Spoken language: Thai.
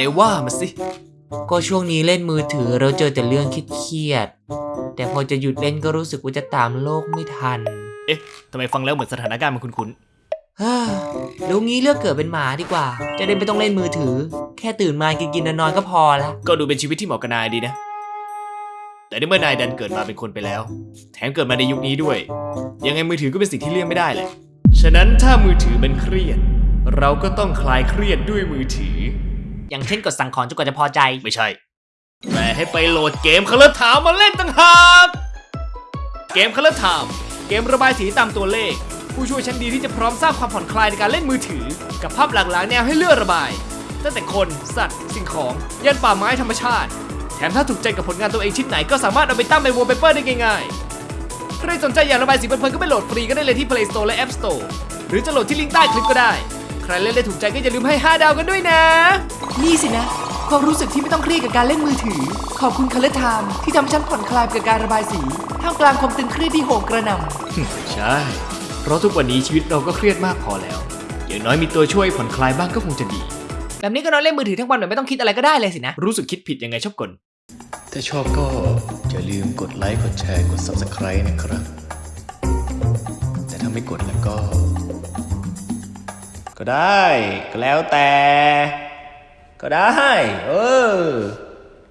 นว่ามาสิ ก็ช่วงนี้เล่นมือถือเราเจอแต่เรื่องเครียดๆแต่พอจะหยุดเล่นก็รู้สึกว่าจะตามโลกไม่ทัน เอ๊ะทำไมฟังแล้วเหมือนสถานการณ์มันคุ้นเฮ้ยรู้งี้เลือกเกิดเป็นหมาดีกว่า จะได้ไม่ต้องเล่นมือถือ แค่ตื่นมากินกินๆนอนๆก็พอละๆก็ดูเป็นชีวิตที่เหมาะกับนายดีนะ แต่ในเมื่อนายดันเกิดมาเป็นคนไปแล้ว แถมเกิดมาในยุคนี้ด้วย ยังไงมือถือก็เป็นสิ่งที่เลี่ยงไม่ได้แหละ ฉะนั้นถ้ามือถือมันเครียด เราก็ต้องคลายเครียดด้วยมือถือ อย่างเช่นกดสั่งของจนกว่าจะพอใจ ไม่ใช่ แต่ให้ไปโหลดเกมค o ล o ร์ถามมาเล่นต่างหากเกมค o ล o ร์ถามเกมระบายสีตามตัวเลข ผู้ช่วยชั้นดีที่จะพร้อมสร้างความผ่อนคลายในการเล่นมือถือ กับภาพหลากหลายแนวให้เลือกระบายตั้งแต่คน สัตว์ สิ่งของยันป่าไม้ธรรมชาติ แถมถ้าถูกใจกับผลงานตัวเองชิ้นไหนก็สามารถเอาไปตั้งเป็นวอลเปเปอร์ได้ง่ายๆใครสนใจอยากระบายสีเพลินๆก็ไปโหลดฟรีก็ได้เลยที่ Play Store และ App Store หรือจะโหลดที่ลิงก์ใต้คลิปก็ได้ใค รเล่นได้ถูกใจก็อย่าลืมให้ 5 ดาวกันด้วยนะ นี่สินะความรู้สึกที่ไม่ต้องเครียดกับการเล่นมือถือ ขอบคุณ Color Time ที่ทำให้ฉันผ่อนคลายกับการระบายสี ท่ามกลางความตึงเครียดที่โหมกระหน่ำใช่ เพราะทุกวันนี้ชีวิตเราก็เครียดมากพอแล้ว อย่างน้อยมีตัวช่วยผ่อนคลายบ้างก็คงจะดี แบบนี้ก็นอนเล่นมือถือทั้งวันแบบไม่ต้องคิดอะไรก็ได้เลยสินะ รู้สึกคิดผิดยังไงชอบกลถ้าชอบก็อย่าลืมกดไลค์กดแชร์กด Subscribe นะครับ แต่ถ้าไม่กดแล้วก็ ก็ได้ ก็แล้วแต่ ก็ได้ เออ